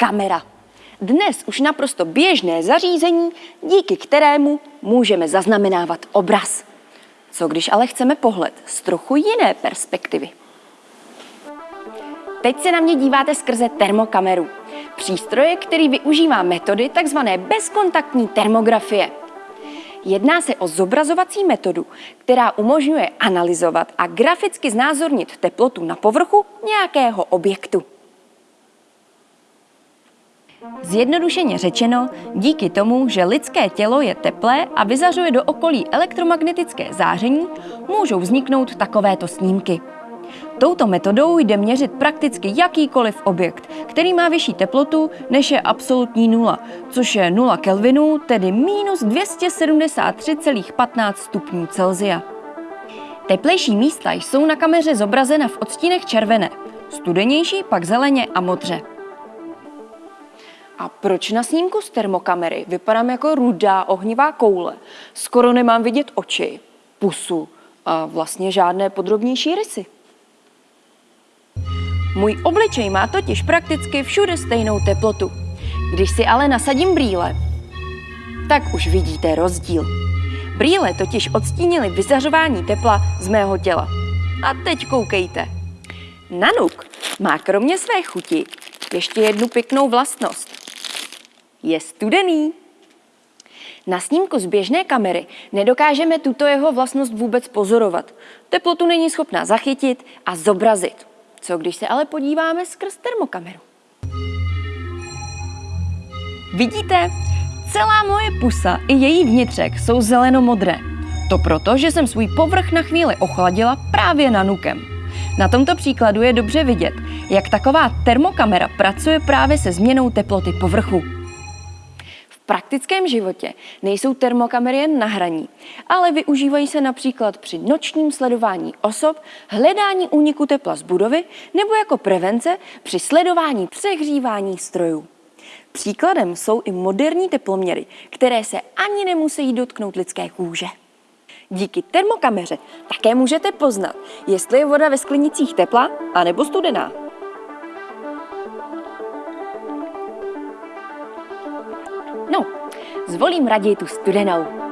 kamera. Dnes už naprosto běžné zařízení, díky kterému můžeme zaznamenávat obraz. Co když ale chceme pohled z trochu jiné perspektivy? Teď se na mě díváte skrze termokameru. Přístroje, který využívá metody tzv. bezkontaktní termografie. Jedná se o zobrazovací metodu, která umožňuje analyzovat a graficky znázornit teplotu na povrchu nějakého objektu. Zjednodušeně řečeno, díky tomu, že lidské tělo je teplé a vyzařuje do okolí elektromagnetické záření, můžou vzniknout takovéto snímky. Touto metodou jde měřit prakticky jakýkoliv objekt, který má vyšší teplotu než je absolutní nula, což je 0 Kelvinů, tedy minus 273,15 stupňů Celzia. Teplejší místa jsou na kameře zobrazena v odstínech červené, studenější pak zeleně a modře. A proč na snímku z termokamery vypadám jako rudá ohnivá koule? Skoro nemám vidět oči, pusu a vlastně žádné podrobnější rysy. Můj obličej má totiž prakticky všude stejnou teplotu. Když si ale nasadím brýle, tak už vidíte rozdíl. Brýle totiž odstínily vyzařování tepla z mého těla. A teď koukejte. Nanuk má kromě své chuti ještě jednu pěknou vlastnost. Je studený. Na snímku z běžné kamery nedokážeme tuto jeho vlastnost vůbec pozorovat. Teplotu není schopná zachytit a zobrazit. Co když se ale podíváme skrz termokameru? Vidíte? Celá moje pusa i její vnitřek jsou zeleno-modré. To proto, že jsem svůj povrch na chvíli ochladila právě nanukem. Na tomto příkladu je dobře vidět, jak taková termokamera pracuje právě se změnou teploty povrchu praktickém životě nejsou termokamery jen na hraní, ale využívají se například při nočním sledování osob, hledání úniku tepla z budovy nebo jako prevence při sledování přehřívání strojů. Příkladem jsou i moderní teploměry, které se ani nemusí dotknout lidské kůže. Díky termokameře také můžete poznat, jestli je voda ve sklenicích teplá anebo studená. Zvolím raději tu studenou.